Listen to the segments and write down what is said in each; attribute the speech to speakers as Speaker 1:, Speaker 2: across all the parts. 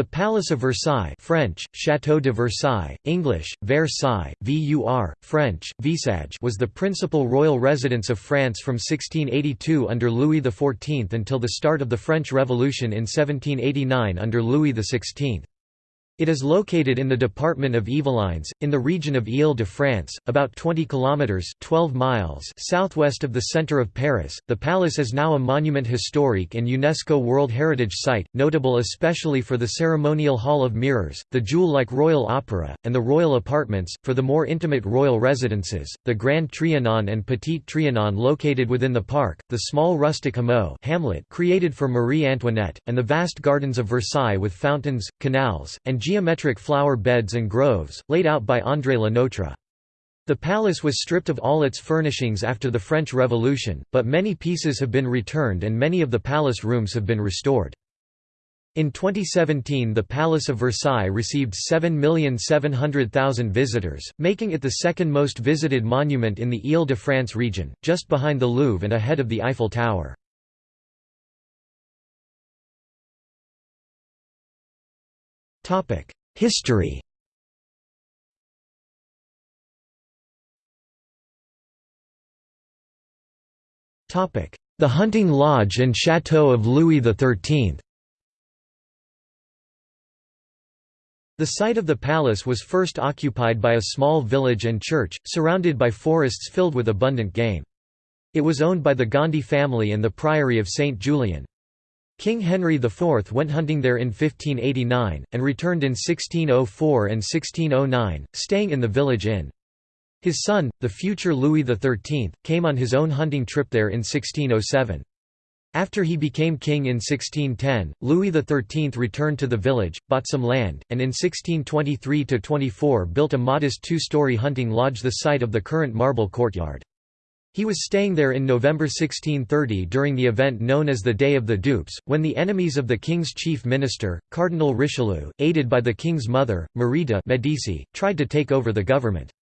Speaker 1: The Palace of Versailles French, Château de Versailles, English, Versailles, VUR, French, Visage was the principal royal residence of France from 1682 under Louis XIV until the start of the French Revolution in 1789 under Louis XVI. It is located in the department of Yvelines, in the region of Ile-de-France, about 20 kilometers (12 miles) southwest of the center of Paris. The palace is now a monument historique and UNESCO World Heritage Site, notable especially for the ceremonial hall of mirrors, the jewel-like royal opera, and the royal apartments. For the more intimate royal residences, the Grand Trianon and Petit Trianon located within the park, the small rustic hameau hamlet created for Marie Antoinette, and the vast gardens of Versailles with fountains, canals, and geometric flower beds and groves, laid out by André Le Nôtre. The palace was stripped of all its furnishings after the French Revolution, but many pieces have been returned and many of the palace rooms have been restored. In 2017 the Palace of Versailles received 7,700,000 visitors, making it the second most visited monument in the Ile-de-France region, just behind the Louvre and ahead of the Eiffel Tower. History The Hunting Lodge and Château of Louis XIII The site of the palace was first occupied by a small village and church, surrounded by forests filled with abundant game. It was owned by the Gondy family and the Priory of St. Julian. King Henry IV went hunting there in 1589, and returned in 1604 and 1609, staying in the village inn. His son, the future Louis XIII, came on his own hunting trip there in 1607. After he became king in 1610, Louis XIII returned to the village, bought some land, and in 1623–24 built a modest two-story hunting lodge the site of the current marble courtyard. He was staying there in November 1630 during the event known as the Day of the Dupes, when the enemies of the king's chief minister, Cardinal Richelieu, aided by the king's mother, Marie de Medici, tried to take over the government.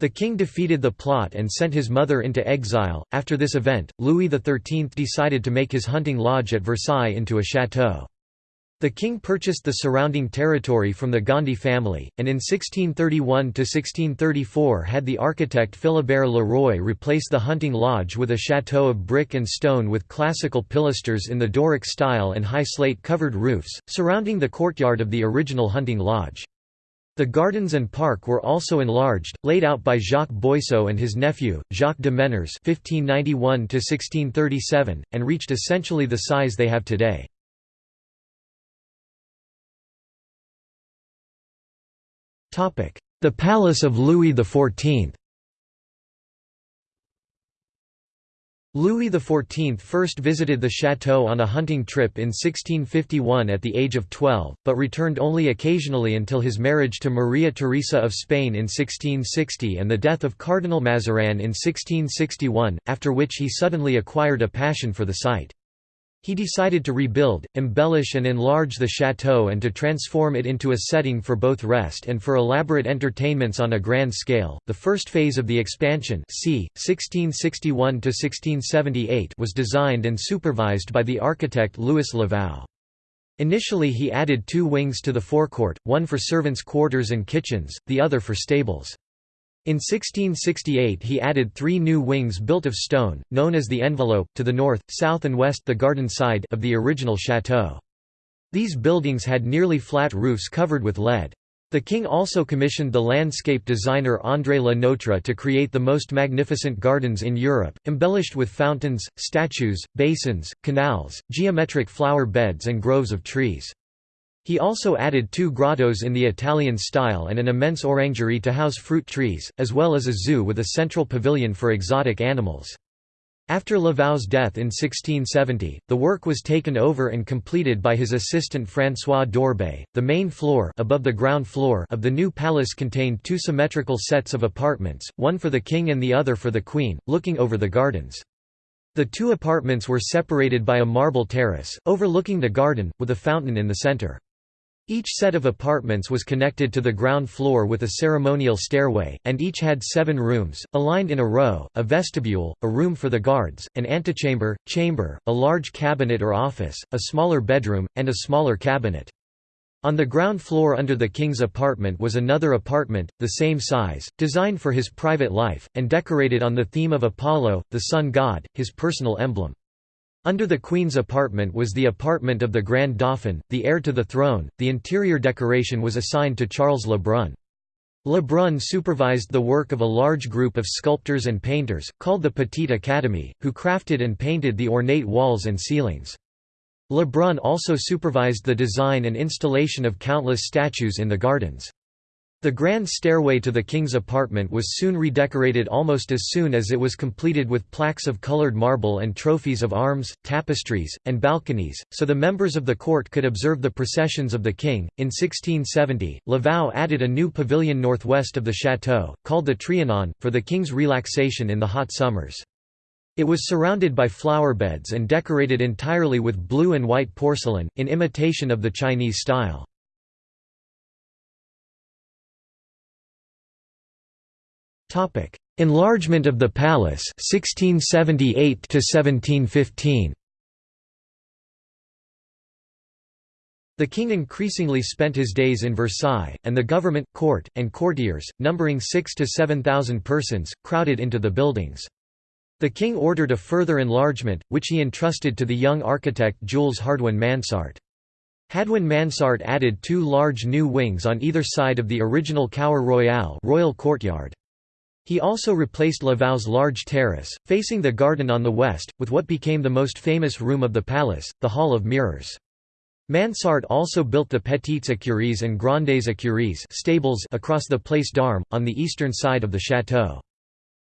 Speaker 1: The king defeated the plot and sent his mother into exile. After this event, Louis XIII decided to make his hunting lodge at Versailles into a chateau. The king purchased the surrounding territory from the Gondy family, and in 1631–1634 had the architect Philibert Le Roy replace the hunting lodge with a chateau of brick and stone with classical pilasters in the Doric style and high slate-covered roofs, surrounding the courtyard of the original hunting lodge. The gardens and park were also enlarged, laid out by Jacques Boyceau and his nephew, Jacques de Menours (1591–1637), and reached essentially the size they have today. The Palace of Louis XIV Louis XIV first visited the château on a hunting trip in 1651 at the age of 12, but returned only occasionally until his marriage to Maria Theresa of Spain in 1660 and the death of Cardinal Mazarin in 1661, after which he suddenly acquired a passion for the site. He decided to rebuild, embellish and enlarge the chateau and to transform it into a setting for both rest and for elaborate entertainments on a grand scale. The first phase of the expansion, c. 1661 to 1678, was designed and supervised by the architect Louis Le Vau. Initially he added two wings to the forecourt, one for servants' quarters and kitchens, the other for stables. In 1668 he added three new wings built of stone, known as the envelope, to the north, south and west the garden side of the original chateau. These buildings had nearly flat roofs covered with lead. The king also commissioned the landscape designer André Le Nôtre to create the most magnificent gardens in Europe, embellished with fountains, statues, basins, canals, geometric flower beds and groves of trees. He also added two grottos in the Italian style and an immense orangery to house fruit trees, as well as a zoo with a central pavilion for exotic animals. After Le Vau's death in 1670, the work was taken over and completed by his assistant François d'Orbay. The main floor, above the ground floor of the new palace contained two symmetrical sets of apartments, one for the king and the other for the queen, looking over the gardens. The two apartments were separated by a marble terrace, overlooking the garden, with a fountain in the center. Each set of apartments was connected to the ground floor with a ceremonial stairway, and each had seven rooms, aligned in a row, a vestibule, a room for the guards, an antechamber, chamber, a large cabinet or office, a smaller bedroom, and a smaller cabinet. On the ground floor under the king's apartment was another apartment, the same size, designed for his private life, and decorated on the theme of Apollo, the sun god, his personal emblem. Under the Queen's apartment was the apartment of the Grand Dauphin, the heir to the throne. The interior decoration was assigned to Charles Le Brun. Le Brun supervised the work of a large group of sculptors and painters, called the Petite Académie, who crafted and painted the ornate walls and ceilings. Le Brun also supervised the design and installation of countless statues in the gardens. The grand stairway to the king's apartment was soon redecorated almost as soon as it was completed with plaques of colored marble and trophies of arms, tapestries, and balconies, so the members of the court could observe the processions of the king. In 1670, Le Vau added a new pavilion northwest of the chateau, called the Trianon, for the king's relaxation in the hot summers. It was surrounded by flower beds and decorated entirely with blue and white porcelain, in imitation of the Chinese style. Enlargement of the palace 1678 to 1715 The king increasingly spent his days in Versailles, and the government, court, and courtiers, numbering six to seven thousand persons, crowded into the buildings. The king ordered a further enlargement, which he entrusted to the young architect Jules Hardouin Mansart. Hardouin Mansart added two large new wings on either side of the original Cour Royale royal courtyard. He also replaced Le Vau's large terrace, facing the garden on the west, with what became the most famous room of the palace, the Hall of Mirrors. Mansart also built the Petites Écuries and Grandes Écuries stables across the Place d'Armes, on the eastern side of the château.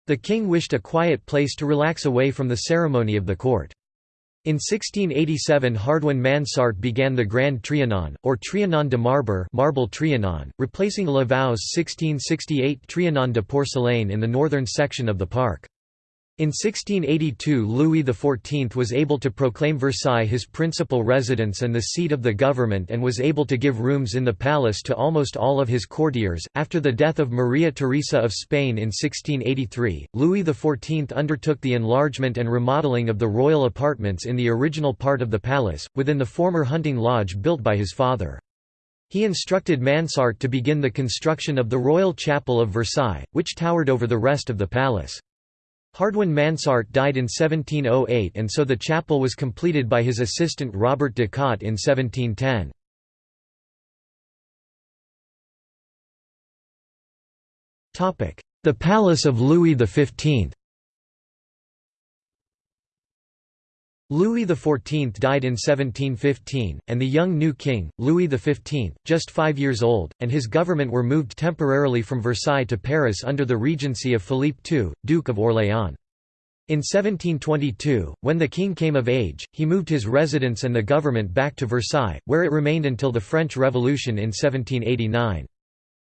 Speaker 1: The king wished a quiet place to relax away from the ceremony of the court. In 1687 Hardouin Mansart began the Grand Trianon, or Trianon de Marbre marble Trianon, replacing Le Vau's 1668 Trianon de Porcelaine in the northern section of the park. In 1682 Louis XIV was able to proclaim Versailles his principal residence and the seat of the government and was able to give rooms in the palace to almost all of his courtiers. After the death of Maria Theresa of Spain in 1683, Louis XIV undertook the enlargement and remodeling of the royal apartments in the original part of the palace, within the former hunting lodge built by his father. He instructed Mansart to begin the construction of the Royal Chapel of Versailles, which towered over the rest of the palace. Hardouin Mansart died in 1708 and so the chapel was completed by his assistant Robert de Cotte in 1710. The Palace of Louis XV Louis XIV died in 1715, and the young new king, Louis XV, just five years old, and his government were moved temporarily from Versailles to Paris under the regency of Philippe II, Duke of Orléans. In 1722, when the king came of age, he moved his residence and the government back to Versailles, where it remained until the French Revolution in 1789.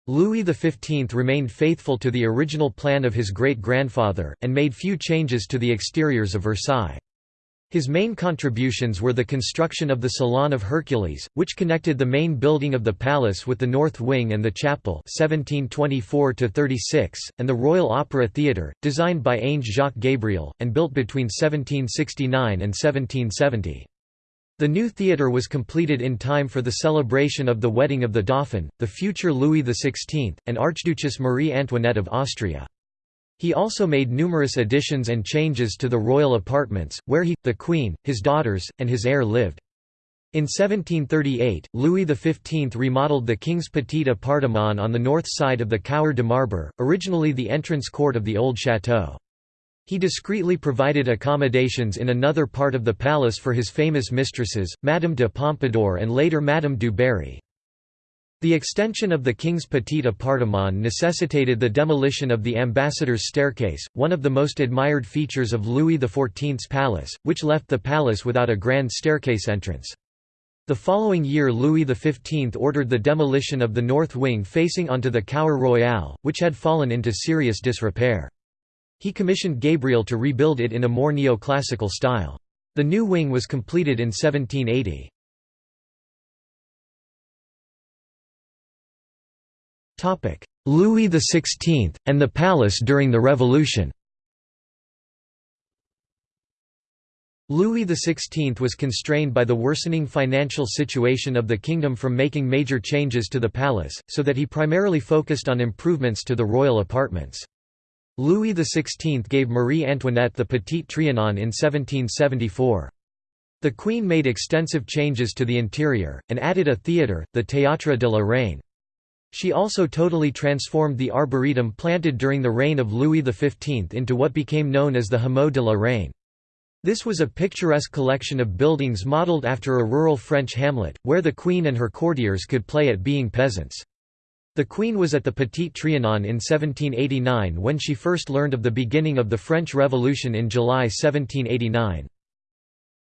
Speaker 1: Louis XV remained faithful to the original plan of his great-grandfather, and made few changes to the exteriors of Versailles. His main contributions were the construction of the Salon of Hercules, which connected the main building of the palace with the north wing and the chapel 1724 and the Royal Opera Theatre, designed by Ange Jacques Gabriel, and built between 1769 and 1770. The new theatre was completed in time for the celebration of the wedding of the Dauphin, the future Louis XVI, and Archduchess Marie Antoinette of Austria. He also made numerous additions and changes to the royal apartments, where he, the queen, his daughters, and his heir lived. In 1738, Louis XV remodeled the King's Petit Appartement on the north side of the Cour de Marbre, originally the entrance court of the old château. He discreetly provided accommodations in another part of the palace for his famous mistresses, Madame de Pompadour and later Madame du Barry. The extension of the King's Petit Appartement necessitated the demolition of the Ambassador's Staircase, one of the most admired features of Louis XIV's palace, which left the palace without a grand staircase entrance. The following year Louis XV ordered the demolition of the north wing facing onto the Cour Royale, which had fallen into serious disrepair. He commissioned Gabriel to rebuild it in a more neoclassical style. The new wing was completed in 1780. Louis XVI, and the palace during the Revolution Louis XVI was constrained by the worsening financial situation of the kingdom from making major changes to the palace, so that he primarily focused on improvements to the royal apartments. Louis XVI gave Marie Antoinette the Petit Trianon in 1774. The Queen made extensive changes to the interior, and added a theatre, the Théâtre de la Reine. She also totally transformed the arboretum planted during the reign of Louis XV into what became known as the Hameau de la Reine. This was a picturesque collection of buildings modelled after a rural French hamlet, where the queen and her courtiers could play at being peasants. The queen was at the Petit Trianon in 1789 when she first learned of the beginning of the French Revolution in July 1789.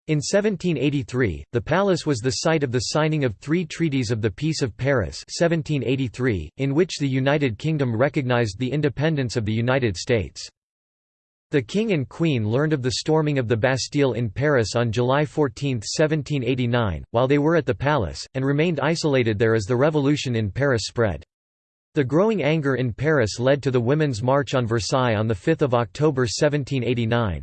Speaker 1: In 1783, the palace was the site of the signing of three treaties of the Peace of Paris 1783, in which the United Kingdom recognized the independence of the United States. The King and Queen learned of the storming of the Bastille in Paris on July 14, 1789, while they were at the palace, and remained isolated there as the revolution in Paris spread. The growing anger in Paris led to the Women's March on Versailles on 5 October 1789.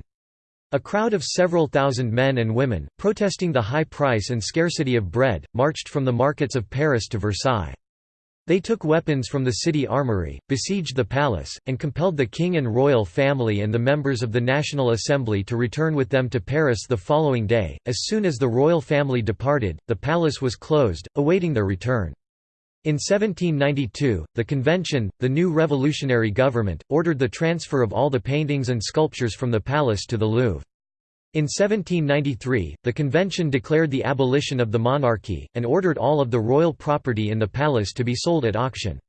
Speaker 1: A crowd of several thousand men and women, protesting the high price and scarcity of bread, marched from the markets of Paris to Versailles. They took weapons from the city armory, besieged the palace, and compelled the king and royal family and the members of the National Assembly to return with them to Paris the following day. As soon as the royal family departed, the palace was closed, awaiting their return. In 1792, the Convention, the new revolutionary government, ordered the transfer of all the paintings and sculptures from the palace to the Louvre. In 1793, the convention declared the abolition of the monarchy, and ordered all of the royal property in the palace to be sold at auction.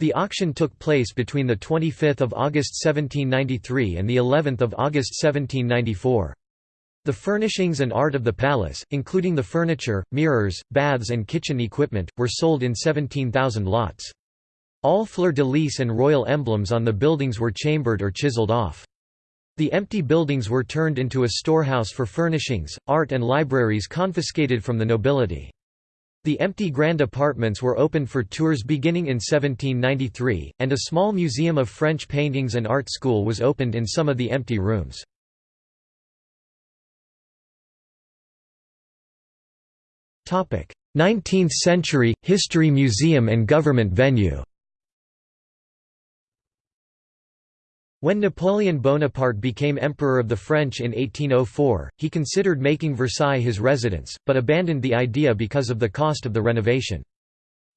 Speaker 1: The auction took place between 25 August 1793 and of August 1794. The furnishings and art of the palace, including the furniture, mirrors, baths and kitchen equipment, were sold in 17,000 lots. All fleur-de-lis and royal emblems on the buildings were chambered or chiseled off. The empty buildings were turned into a storehouse for furnishings, art and libraries confiscated from the nobility. The empty grand apartments were opened for tours beginning in 1793, and a small museum of French paintings and art school was opened in some of the empty rooms. 19th century history museum and government venue. When Napoleon Bonaparte became Emperor of the French in 1804, he considered making Versailles his residence, but abandoned the idea because of the cost of the renovation.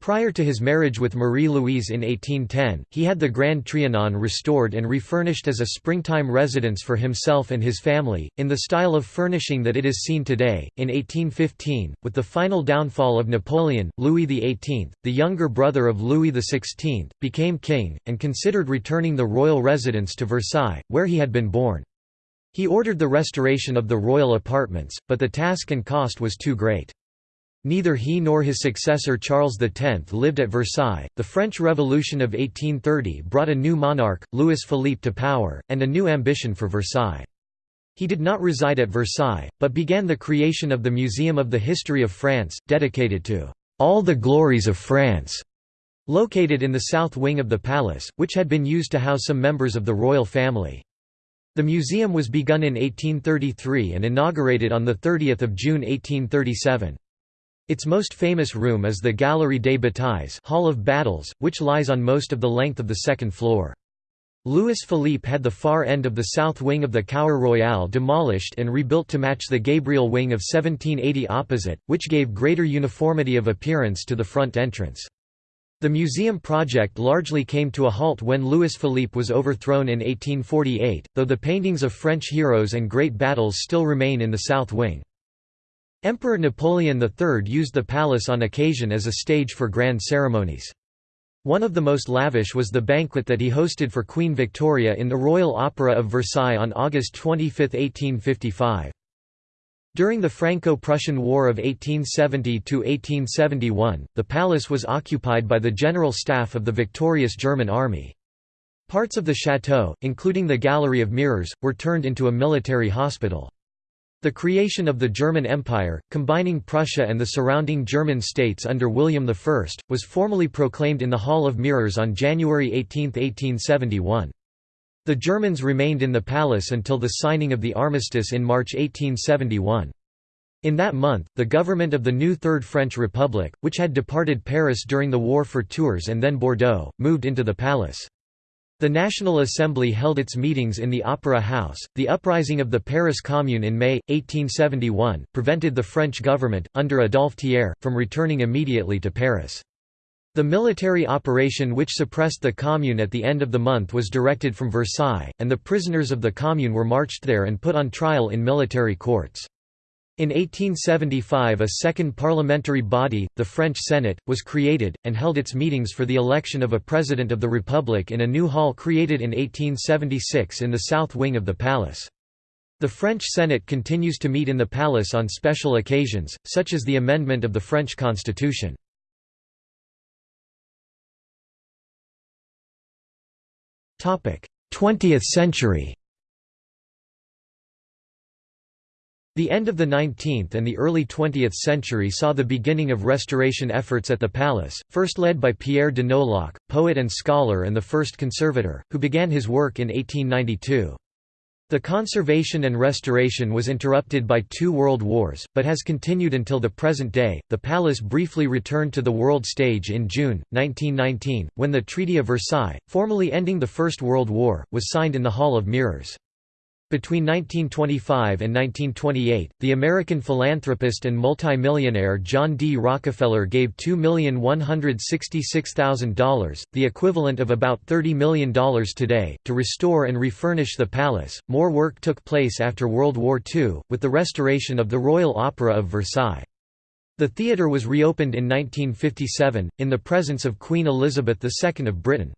Speaker 1: Prior to his marriage with Marie-Louise in 1810, he had the Grand Trianon restored and refurnished as a springtime residence for himself and his family, in the style of furnishing that it is seen today. In 1815, with the final downfall of Napoleon, Louis XVIII, the younger brother of Louis XVI, became king, and considered returning the royal residence to Versailles, where he had been born. He ordered the restoration of the royal apartments, but the task and cost was too great. Neither he nor his successor Charles X lived at Versailles. The French Revolution of 1830 brought a new monarch, Louis Philippe, to power, and a new ambition for Versailles. He did not reside at Versailles, but began the creation of the Museum of the History of France, dedicated to all the glories of France, located in the south wing of the palace, which had been used to house some members of the royal family. The museum was begun in 1833 and inaugurated on 30 June 1837. Its most famous room is the Galerie des Batailles Hall of Battles, which lies on most of the length of the second floor. Louis Philippe had the far end of the south wing of the Cour Royale demolished and rebuilt to match the Gabriel wing of 1780 opposite, which gave greater uniformity of appearance to the front entrance. The museum project largely came to a halt when Louis Philippe was overthrown in 1848, though the paintings of French heroes and great battles still remain in the south wing. Emperor Napoleon III used the palace on occasion as a stage for grand ceremonies. One of the most lavish was the banquet that he hosted for Queen Victoria in the Royal Opera of Versailles on August 25, 1855. During the Franco-Prussian War of 1870–1871, the palace was occupied by the general staff of the victorious German army. Parts of the chateau, including the Gallery of Mirrors, were turned into a military hospital. The creation of the German Empire, combining Prussia and the surrounding German states under William I, was formally proclaimed in the Hall of Mirrors on January 18, 1871. The Germans remained in the palace until the signing of the armistice in March 1871. In that month, the government of the new Third French Republic, which had departed Paris during the war for Tours and then Bordeaux, moved into the palace. The National Assembly held its meetings in the Opera House. The uprising of the Paris Commune in May, 1871, prevented the French government, under Adolphe Thiers, from returning immediately to Paris. The military operation which suppressed the Commune at the end of the month was directed from Versailles, and the prisoners of the Commune were marched there and put on trial in military courts. In 1875 a second parliamentary body, the French Senate, was created, and held its meetings for the election of a President of the Republic in a new hall created in 1876 in the south wing of the palace. The French Senate continues to meet in the palace on special occasions, such as the amendment of the French constitution. Twentieth century The end of the 19th and the early 20th century saw the beginning of restoration efforts at the palace, first led by Pierre de Nolhac, poet and scholar and the first conservator, who began his work in 1892. The conservation and restoration was interrupted by two world wars, but has continued until the present day. The palace briefly returned to the world stage in June 1919, when the Treaty of Versailles, formally ending the First World War, was signed in the Hall of Mirrors. Between 1925 and 1928, the American philanthropist and multimillionaire John D. Rockefeller gave $2,166,000, the equivalent of about $30 million today, to restore and refurnish the palace. More work took place after World War II, with the restoration of the Royal Opera of Versailles. The theatre was reopened in 1957, in the presence of Queen Elizabeth II of Britain.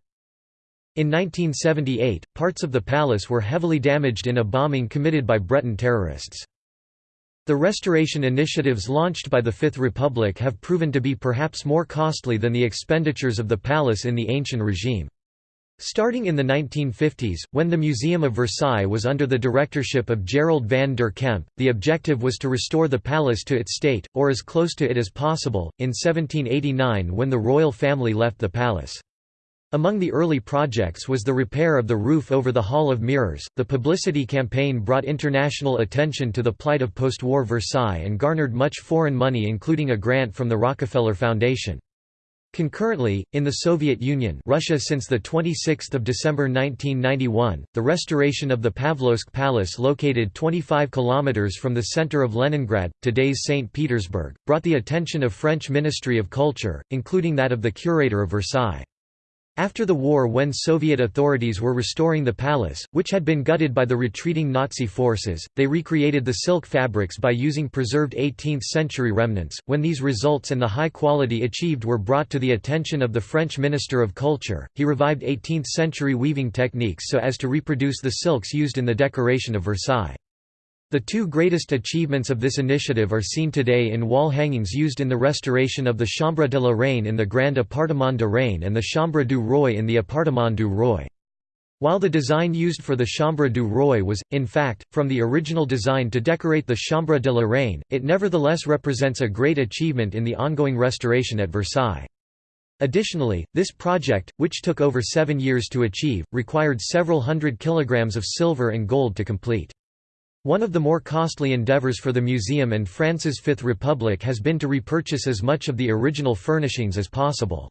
Speaker 1: In 1978, parts of the palace were heavily damaged in a bombing committed by Breton terrorists. The restoration initiatives launched by the Fifth Republic have proven to be perhaps more costly than the expenditures of the palace in the ancient regime. Starting in the 1950s, when the Museum of Versailles was under the directorship of Gerald van der Kemp, the objective was to restore the palace to its state, or as close to it as possible, in 1789 when the royal family left the palace. Among the early projects was the repair of the roof over the Hall of Mirrors. The publicity campaign brought international attention to the plight of post-war Versailles and garnered much foreign money including a grant from the Rockefeller Foundation. Concurrently, in the Soviet Union Russia since 26 December 1991, the restoration of the Pavlovsk Palace located 25 kilometers from the center of Leningrad, today's St. Petersburg, brought the attention of French Ministry of Culture, including that of the curator of Versailles. After the war when Soviet authorities were restoring the palace, which had been gutted by the retreating Nazi forces, they recreated the silk fabrics by using preserved 18th-century remnants. When these results and the high quality achieved were brought to the attention of the French Minister of Culture, he revived 18th-century weaving techniques so as to reproduce the silks used in the decoration of Versailles. The two greatest achievements of this initiative are seen today in wall hangings used in the restoration of the Chambre de la Reine in the Grand Appartement de Reine and the Chambre du Roi in the Appartement du Roi. While the design used for the Chambre du Roi was, in fact, from the original design to decorate the Chambre de la Reine, it nevertheless represents a great achievement in the ongoing restoration at Versailles. Additionally, this project, which took over seven years to achieve, required several hundred kilograms of silver and gold to complete. One of the more costly endeavors for the museum and France's Fifth Republic has been to repurchase as much of the original furnishings as possible.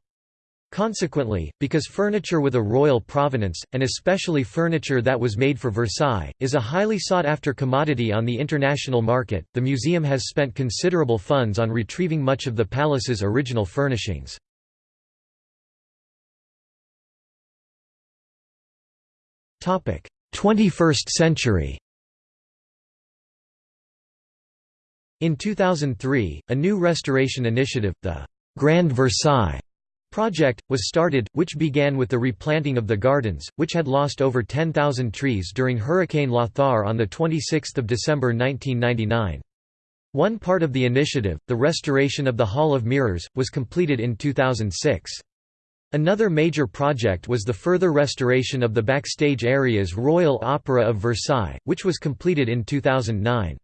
Speaker 1: Consequently, because furniture with a royal provenance, and especially furniture that was made for Versailles, is a highly sought-after commodity on the international market, the museum has spent considerable funds on retrieving much of the palace's original furnishings. Twenty-first century In 2003, a new restoration initiative, the Grand Versailles project, was started, which began with the replanting of the gardens, which had lost over 10,000 trees during Hurricane Lothar on 26 December 1999. One part of the initiative, the restoration of the Hall of Mirrors, was completed in 2006. Another major project was the further restoration of the backstage areas Royal Opera of Versailles, which was completed in 2009.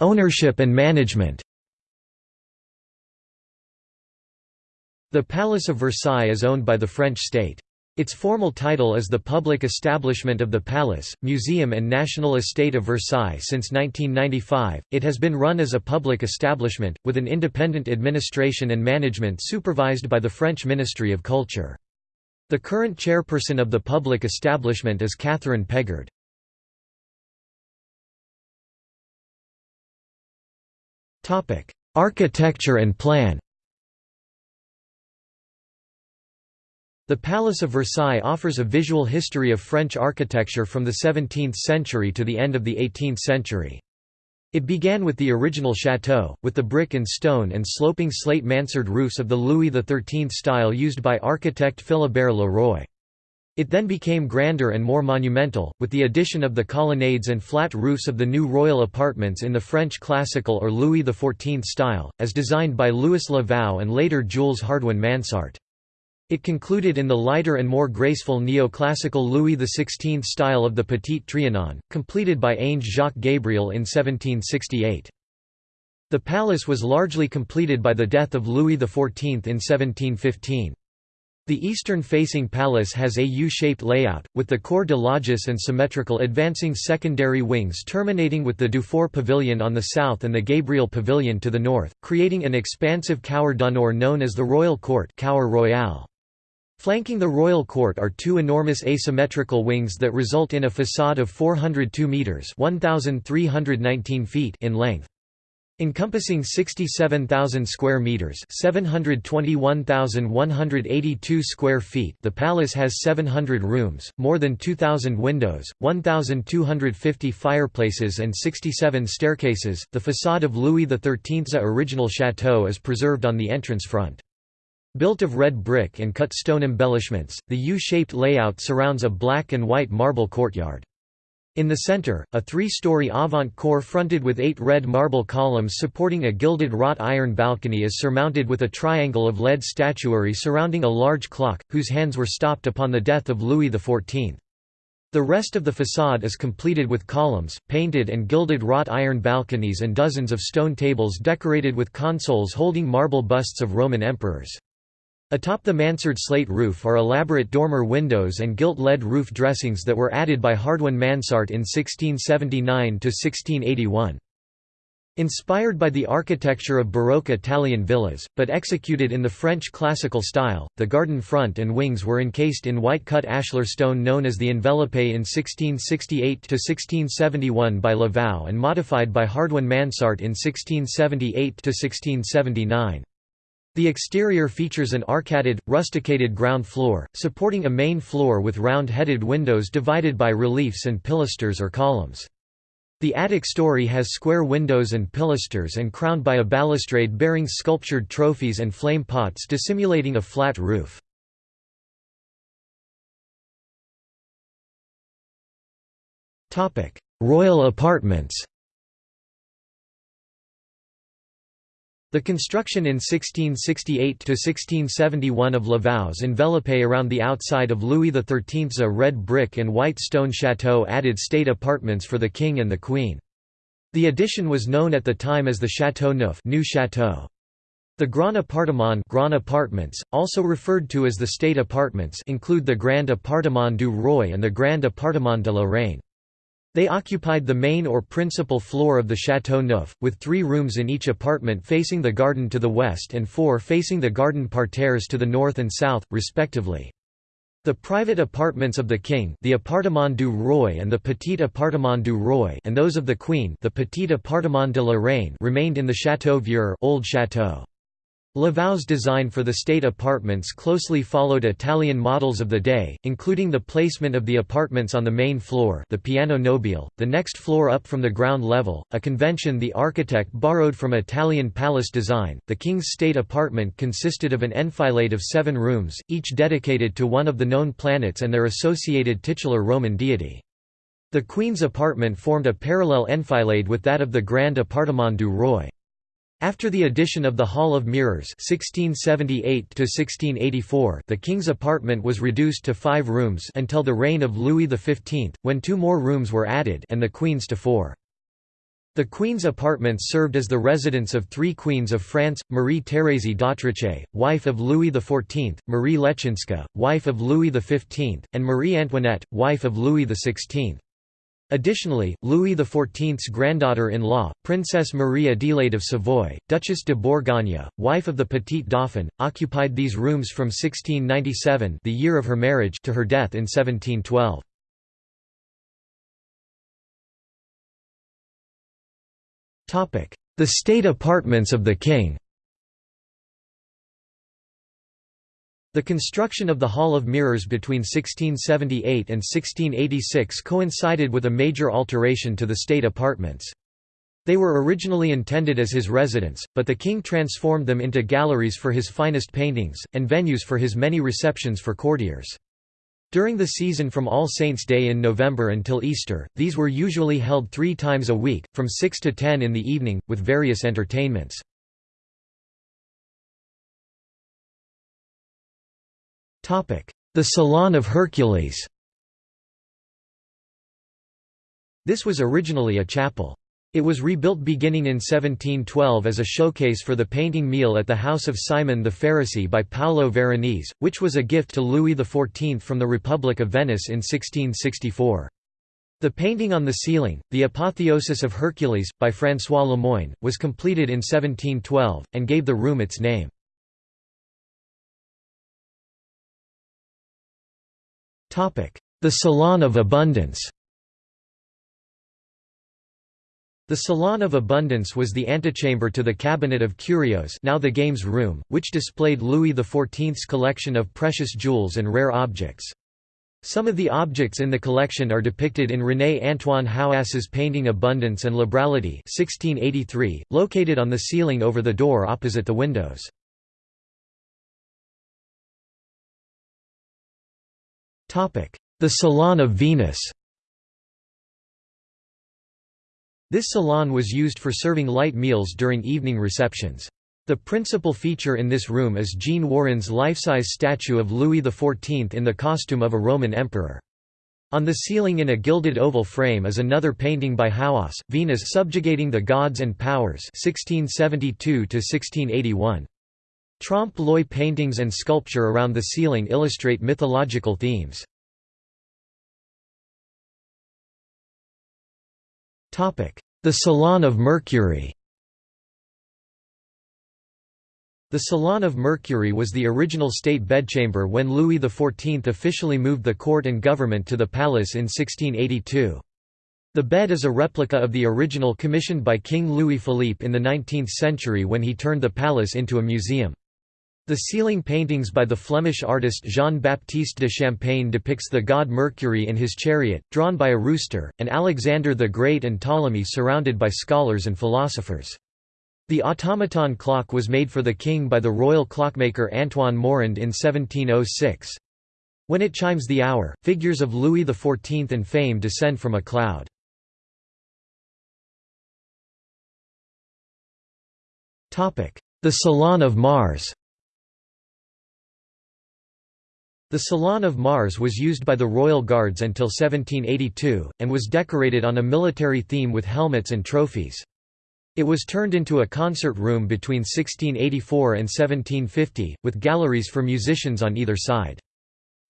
Speaker 1: Ownership and management The Palace of Versailles is owned by the French state. Its formal title is the Public Establishment of the Palace, Museum and National Estate of Versailles since 1995. It has been run as a public establishment, with an independent administration and management supervised by the French Ministry of Culture. The current chairperson of the public establishment is Catherine Pegard. Architecture and plan The Palace of Versailles offers a visual history of French architecture from the 17th century to the end of the 18th century. It began with the original chateau, with the brick and stone and sloping slate mansard roofs of the Louis XIII style used by architect Philibert Le Roy. It then became grander and more monumental, with the addition of the colonnades and flat roofs of the new royal apartments in the French classical or Louis XIV style, as designed by Louis Le Vau and later Jules Hardouin Mansart. It concluded in the lighter and more graceful neoclassical Louis XVI style of the Petit Trianon, completed by Ange Jacques Gabriel in 1768. The palace was largely completed by the death of Louis XIV in 1715. The eastern-facing palace has a U-shaped layout, with the Corps de Logis and symmetrical advancing secondary wings terminating with the Dufour Pavilion on the south and the Gabriel Pavilion to the north, creating an expansive Cour d'honneur known as the Royal Court Cour Royale. Flanking the royal court are two enormous asymmetrical wings that result in a facade of 402 metres 1,319 feet in length. Encompassing 67,000 square meters, 721,182 square feet. The palace has 700 rooms, more than 2,000 windows, 1,250 fireplaces and 67 staircases. The facade of Louis XIII's original chateau is preserved on the entrance front. Built of red brick and cut stone embellishments, the U-shaped layout surrounds a black and white marble courtyard. In the center, a three-story avant-corps fronted with eight red marble columns supporting a gilded wrought iron balcony is surmounted with a triangle of lead statuary surrounding a large clock, whose hands were stopped upon the death of Louis XIV. The rest of the facade is completed with columns, painted and gilded wrought iron balconies and dozens of stone tables decorated with consoles holding marble busts of Roman emperors. Atop the mansard slate roof are elaborate dormer windows and gilt lead roof dressings that were added by Hardouin Mansart in 1679–1681. Inspired by the architecture of Baroque Italian villas, but executed in the French classical style, the garden front and wings were encased in white-cut ashlar stone known as the enveloppe in 1668–1671 by Le Vau and modified by Hardouin Mansart in 1678–1679. The exterior features an arcaded, rusticated ground floor, supporting a main floor with round-headed windows divided by reliefs and pilasters or columns. The attic story has square windows and pilasters and crowned by a balustrade bearing sculptured trophies and flame pots dissimulating a flat roof. Royal apartments The construction in 1668–1671 of Le Vau's enveloppe around the outside of Louis XIII's red brick and white stone chateau added state apartments for the king and the queen. The addition was known at the time as the Château Neuf new chateau. The Grand Appartement Grand Apartments, also referred to as the State Apartments include the Grand Appartement du Roi and the Grand Appartement de la Reine. They occupied the main or principal floor of the Château Neuf, with three rooms in each apartment facing the garden to the west and four facing the garden parterres to the north and south, respectively. The private apartments of the king the Appartement du Roi and the Petit Appartement du Roi and those of the queen the Petit Appartement de la Reine remained in the Château Vieux Old Château. Le Vau's design for the state apartments closely followed Italian models of the day, including the placement of the apartments on the main floor the piano nobile, the next floor up from the ground level, a convention the architect borrowed from Italian palace design. The king's state apartment consisted of an enfilade of seven rooms, each dedicated to one of the known planets and their associated titular Roman deity. The queen's apartment formed a parallel enfilade with that of the Grand Appartement du Roi. After the addition of the Hall of Mirrors 1678 the king's apartment was reduced to five rooms until the reign of Louis XV, when two more rooms were added and the queen's to four. The Queen's apartments served as the residence of three queens of France, Marie-Thérèse d'Autriche, wife of Louis XIV, Marie Leczinska, wife of Louis XV, and Marie Antoinette, wife of Louis XVI. Additionally, Louis XIV's granddaughter-in-law, Princess Marie Adelaide of Savoy, Duchess de Bourgogne, wife of the Petit Dauphin, occupied these rooms from 1697 the year of her marriage to her death in 1712. The state apartments of the king The construction of the Hall of Mirrors between 1678 and 1686 coincided with a major alteration to the state apartments. They were originally intended as his residence, but the king transformed them into galleries for his finest paintings, and venues for his many receptions for courtiers. During the season from All Saints' Day in November until Easter, these were usually held three times a week, from 6 to 10 in the evening, with various entertainments. The Salon of Hercules This was originally a chapel. It was rebuilt beginning in 1712 as a showcase for the painting meal at the house of Simon the Pharisee by Paolo Veronese, which was a gift to Louis XIV from the Republic of Venice in 1664. The painting on the ceiling, The Apotheosis of Hercules, by François Lemoyne, was completed in 1712, and gave the room its name. The Salon of Abundance The Salon of Abundance was the antechamber to the Cabinet of Curios now the Games Room, which displayed Louis XIV's collection of precious jewels and rare objects. Some of the objects in the collection are depicted in René-Antoine Houasse's painting Abundance and Liberality 1683, located on the ceiling over the door opposite the windows. The Salon of Venus This salon was used for serving light meals during evening receptions. The principal feature in this room is Jean Warin's life-size statue of Louis XIV in the costume of a Roman emperor. On the ceiling in a gilded oval frame is another painting by Houasse, Venus subjugating the gods and powers 1672 Trompe-l'oeil paintings and sculpture around the ceiling illustrate mythological themes. The Salon of Mercury The Salon of Mercury was the original state bedchamber when Louis XIV officially moved the court and government to the palace in 1682. The bed is a replica of the original commissioned by King Louis Philippe in the 19th century when he turned the palace into a museum. The ceiling paintings by the Flemish artist Jean-Baptiste de Champaigne depicts the god Mercury in his chariot, drawn by a rooster, and Alexander the Great and Ptolemy surrounded by scholars and philosophers. The automaton clock was made for the king by the royal clockmaker Antoine Morand in 1706. When it chimes the hour, figures of Louis XIV and fame descend from a cloud. The Salon of Mars The Salon of Mars was used by the Royal Guards until 1782, and was decorated on a military theme with helmets and trophies. It was turned into a concert room between 1684 and 1750, with galleries for musicians on either side.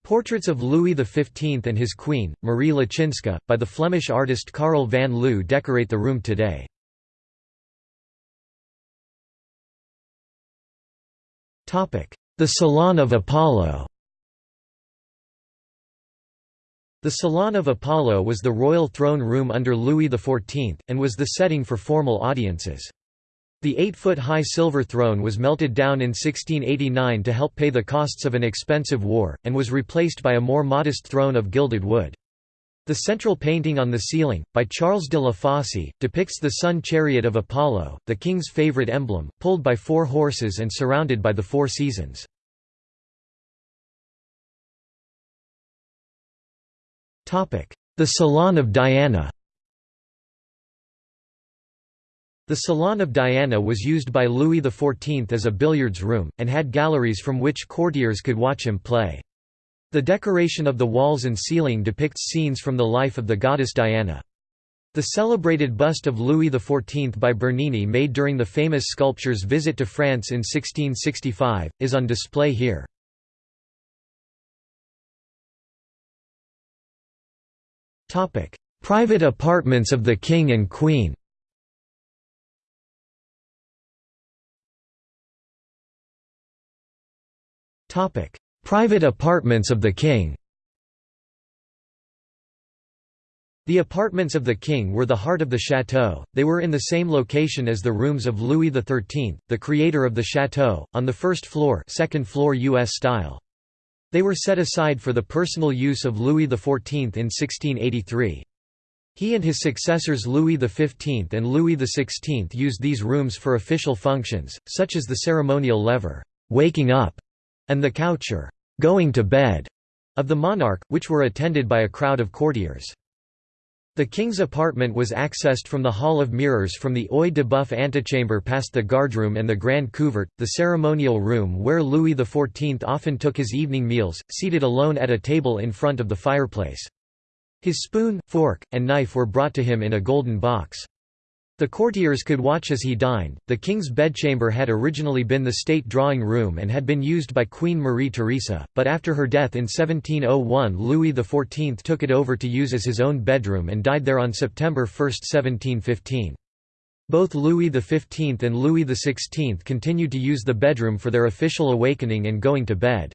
Speaker 1: Portraits of Louis XV and his queen, Marie Leszczyńska, by the Flemish artist Carle van Loo decorate the room today. The Salon of Apollo The Salon of Apollo was the royal throne room under Louis XIV, and was the setting for formal audiences. The eight-foot-high silver throne was melted down in 1689 to help pay the costs of an expensive war, and was replaced by a more modest throne of gilded wood. The central painting on the ceiling, by Charles de la Fosse, depicts the sun chariot of Apollo, the king's favorite emblem, pulled by four horses and surrounded by the four seasons. The Salon of Diana The Salon of Diana was used by Louis XIV as a billiards room, and had galleries from which courtiers could watch him play. The decoration of the walls and ceiling depicts scenes from the life of the goddess Diana. The celebrated bust of Louis XIV by Bernini made during the famous sculptor's visit to France in 1665, is on display here. Private apartments of the King and Queen Private apartments of the King The apartments of the king were the heart of the chateau, they were in the same location as the rooms of Louis XIII, the creator of the chateau, on the first floor second floor U.S. style. They were set aside for the personal use of Louis XIV in 1683. He and his successors Louis XV and Louis XVI used these rooms for official functions, such as the ceremonial lever, waking up, and the coucher, going to bed, of the monarch, which were attended by a crowd of courtiers. The king's apartment was accessed from the Hall of Mirrors from the Œil de Bœuf antechamber past the guardroom and the Grand Couvert, the ceremonial room where Louis XIV often took his evening meals, seated alone at a table in front of the fireplace. His spoon, fork, and knife were brought to him in a golden box. The courtiers could watch as he dined. The king's bedchamber had originally been the state drawing room and had been used by Queen Marie Theresa, but after her death in 1701 Louis XIV took it over to use as his own bedroom and died there on September 1, 1715. Both Louis XV and Louis XVI continued to use the bedroom for their official awakening and going to bed.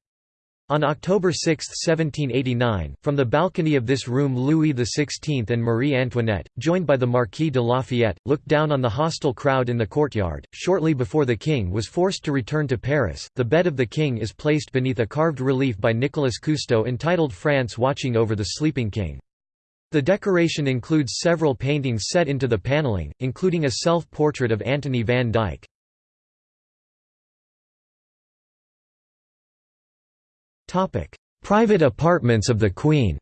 Speaker 1: On October 6, 1789, from the balcony of this room Louis XVI and Marie Antoinette, joined by the Marquis de Lafayette, looked down on the hostile crowd in the courtyard. Shortly before the king was forced to return to Paris, the bed of the king is placed beneath a carved relief by Nicolas Coustou entitled France watching over the sleeping king. The decoration includes several paintings set into the paneling, including a self-portrait of Antony van Dyck. Private apartments of the Queen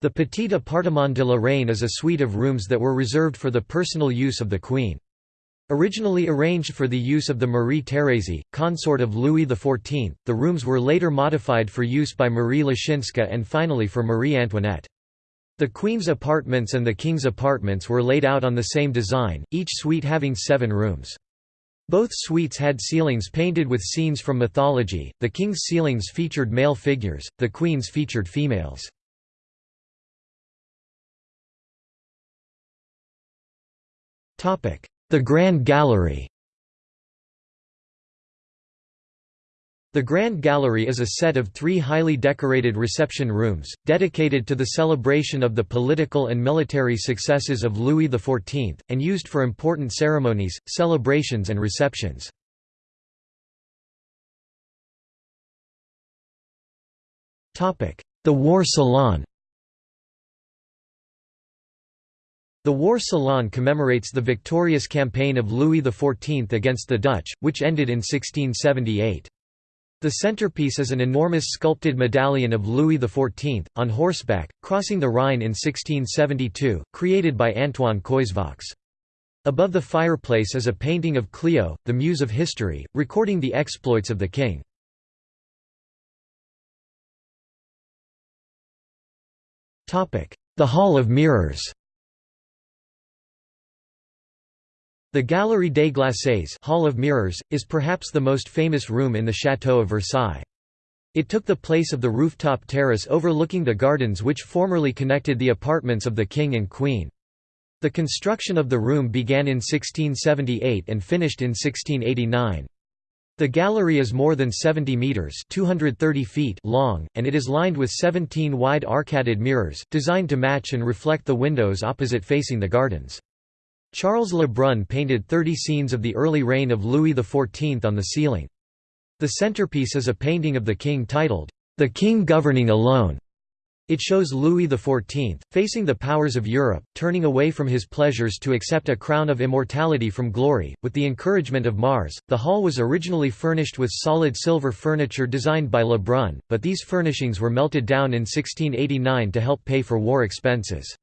Speaker 1: The Petit Appartement de la Reine is a suite of rooms that were reserved for the personal use of the Queen. Originally arranged for the use of the Marie Thérèse, consort of Louis XIV, the rooms were later modified for use by Marie Leszczyńska and finally for Marie Antoinette. The Queen's apartments and the King's apartments were laid out on the same design, each suite having seven rooms. Both suites had ceilings painted with scenes from mythology, the king's ceilings featured male figures, the queen's featured females. The Grand Gallery The Grand Gallery is a set of three highly decorated reception rooms, dedicated to the celebration of the political and military successes of Louis XIV, and used for important ceremonies, celebrations and receptions. The War Salon The War Salon commemorates the victorious campaign of Louis XIV against the Dutch, which ended in 1678. The centerpiece is an enormous sculpted medallion of Louis XIV, on horseback, crossing the Rhine in 1672, created by Antoine Coysevox. Above the fireplace is a painting of Clio, the muse of history, recording the exploits of the king. The Hall of Mirrors The Galerie des Glaces Hall of Mirrors, is perhaps the most famous room in the Château of Versailles. It took the place of the rooftop terrace overlooking the gardens which formerly connected the apartments of the king and queen. The construction of the room began in 1678 and finished in 1689. The gallery is more than 70 metres 230 feet long, and it is lined with 17 wide arcaded mirrors, designed to match and reflect the windows opposite facing the gardens. Charles Le Brun painted 30 scenes of the early reign of Louis XIV on the ceiling. The centerpiece is a painting of the king titled, "'The King Governing Alone'". It shows Louis XIV, facing the powers of Europe, turning away from his pleasures to accept a crown of immortality from glory. With the encouragement of Mars, the hall was originally furnished with solid silver furniture designed by Le Brun, but these furnishings were melted down in 1689 to help pay for war expenses.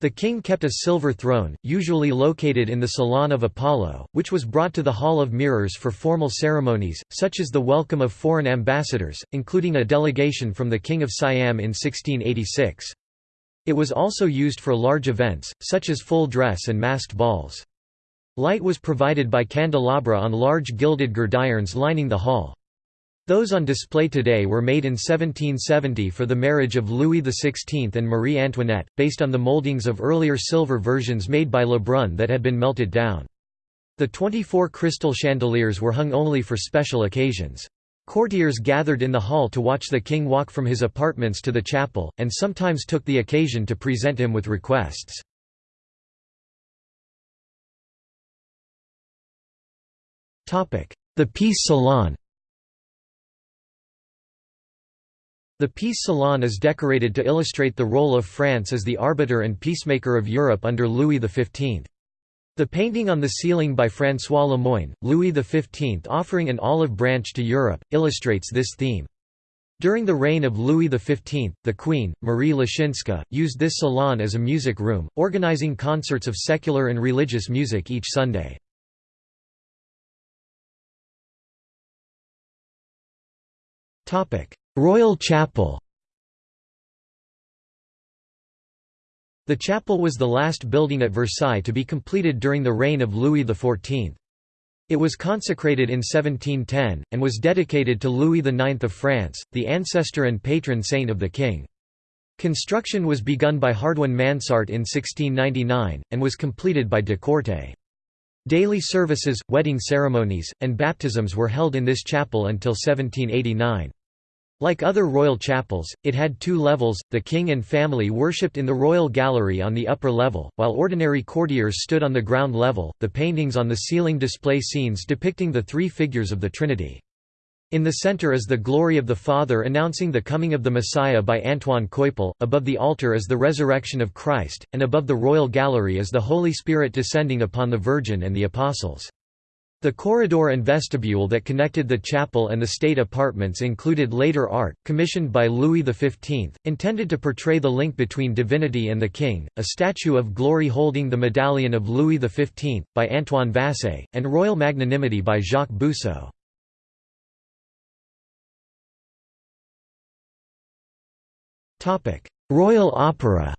Speaker 1: The king kept a silver throne, usually located in the Salon of Apollo, which was brought to the Hall of Mirrors for formal ceremonies, such as the welcome of foreign ambassadors, including a delegation from the King of Siam in 1686. It was also used for large events, such as full dress and masked balls. Light was provided by candelabra on large gilded gridirons lining the hall. Those on display today were made in 1770 for the marriage of Louis XVI and Marie Antoinette, based on the moldings of earlier silver versions made by Lebrun that had been melted down. The 24 crystal chandeliers were hung only for special occasions. Courtiers gathered in the hall to watch the king walk from his apartments to the chapel, and sometimes took the occasion to present him with requests. The Peace Salon The Peace Salon is decorated to illustrate the role of France as the arbiter and peacemaker of Europe under Louis XV. The painting on the ceiling by François Lemoyne, Louis XV offering an olive branch to Europe, illustrates this theme. During the reign of Louis XV, the Queen, Marie Leszczyńska, used this salon as a music room, organizing concerts of secular and religious music each Sunday. Royal Chapel The chapel was the last building at Versailles to be completed during the reign of Louis XIV. It was consecrated in 1710, and was dedicated to Louis IX of France, the ancestor and patron saint of the king. Construction was begun by Hardouin Mansart in 1699, and was completed by de Courtet. Daily services, wedding ceremonies, and baptisms were held in this chapel until 1789. Like other royal chapels, it had two levels, the king and family worshipped in the royal gallery on the upper level, while ordinary courtiers stood on the ground level. The paintings on the ceiling display scenes depicting the three figures of the Trinity. In the center is the glory of the Father announcing the coming of the Messiah by Antoine Coypel, above the altar is the resurrection of Christ, and above the royal gallery is the Holy Spirit descending upon the Virgin and the Apostles. The corridor and vestibule that connected the chapel and the state apartments included later art, commissioned by Louis XV, intended to portray the link between divinity and the king, a statue of glory holding the medallion of Louis XV, by Antoine Vassé, and royal magnanimity by Jacques Bousseau. Royal Opera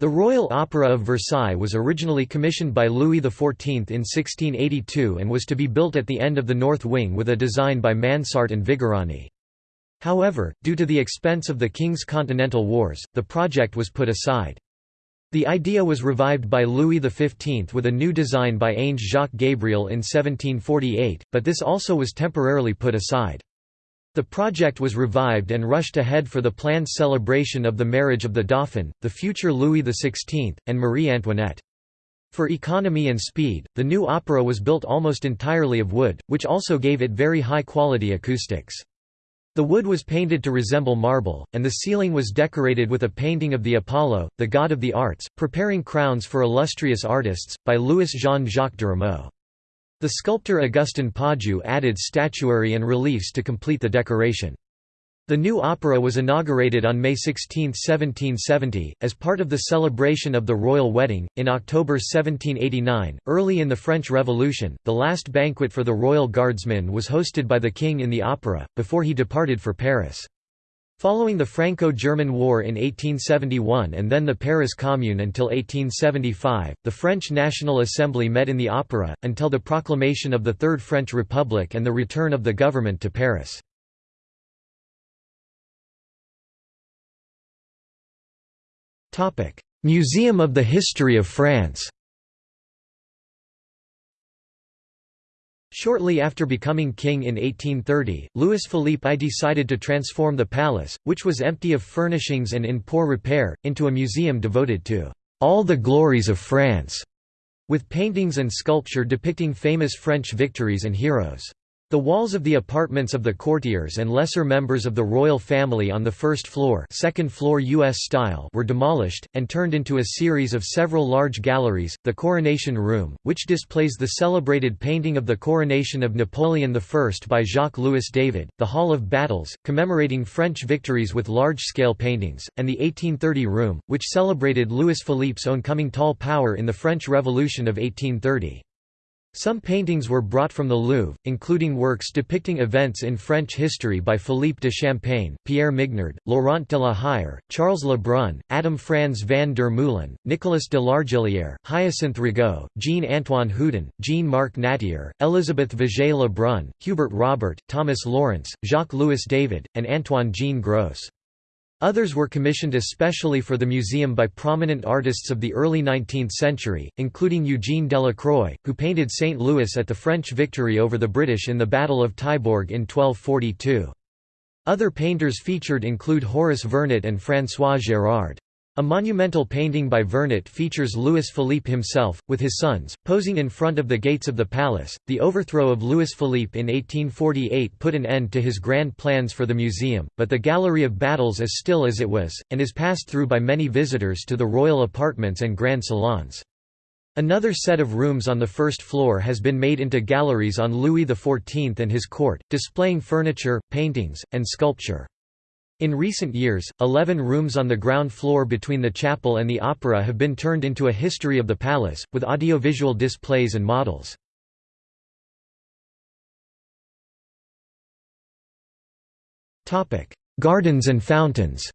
Speaker 1: The Royal Opera of Versailles was originally commissioned by Louis XIV in 1682 and was to be built at the end of the north wing with a design by Mansart and Vigarani. However, due to the expense of the King's Continental Wars, the project was put aside. The idea was revived by Louis XV with a new design by Ange Jacques Gabriel in 1748, but this also was temporarily put aside. The project was revived and rushed ahead for the planned celebration of the marriage of the Dauphin, the future Louis XVI, and Marie Antoinette. For economy and speed, the new opera was built almost entirely of wood, which also gave it very high-quality acoustics. The wood was painted to resemble marble, and the ceiling was decorated with a painting of the Apollo, the god of the arts, preparing crowns for illustrious artists, by Louis Jean-Jacques Durameau. The sculptor Augustin Pajou added statuary and reliefs to complete the decoration. The new opera was inaugurated on May 16, 1770, as part of the celebration of the royal wedding. In October 1789, early in the French Revolution, the last banquet for the royal guardsmen was hosted by the king in the opera, before he departed for Paris. Following the Franco-German War in 1871 and then the Paris Commune until 1875, the French National Assembly met in the Opera, until the proclamation of the Third French Republic and the return of the government to Paris. Museum of the History of France Shortly after becoming king in 1830, Louis Philippe I decided to transform the palace, which was empty of furnishings and in poor repair, into a museum devoted to all the glories of France, with paintings and sculpture depicting famous French victories and heroes. The walls of the apartments of the courtiers and lesser members of the royal family on the first floor, second floor US style were demolished, and turned into a series of several large galleries, the Coronation Room, which displays the celebrated painting of the coronation of Napoleon I by Jacques-Louis David, the Hall of Battles, commemorating French victories with large-scale paintings, and the 1830 Room, which celebrated Louis Philippe's own coming tall power in the French Revolution of 1830. Some paintings were brought from the Louvre, including works depicting events in French history by Philippe de Champaigne, Pierre Mignard, Laurent de la Hire, Charles Le Brun, Adam Franz van der Meulen, Nicolas de Largillière, Hyacinthe Rigaud, Jean-Antoine Houdon, Jean-Marc Nattier, Elisabeth Vigée Le Brun, Hubert Robert, Thomas Lawrence, Jacques-Louis David, and Antoine Jean Gros. Others were commissioned especially for the museum by prominent artists of the early 19th century, including Eugene Delacroix, who painted St. Louis at the French victory over the British in the Battle of Taillebourg in 1242. Other painters featured include Horace Vernet and François Gérard. A monumental painting by Vernet features Louis Philippe himself, with his sons, posing in front of the gates of the palace. The overthrow of Louis Philippe in 1848 put an end to his grand plans for the museum, but the Gallery of Battles is still as it was, and is passed through by many visitors to the royal apartments and grand salons. Another set of rooms on the first floor has been made into galleries on Louis XIV and his court, displaying furniture, paintings, and sculpture. In recent years, 11 rooms on the ground floor between the chapel and the opera have been turned into a history of the palace, with audiovisual displays and models. Gardens and fountains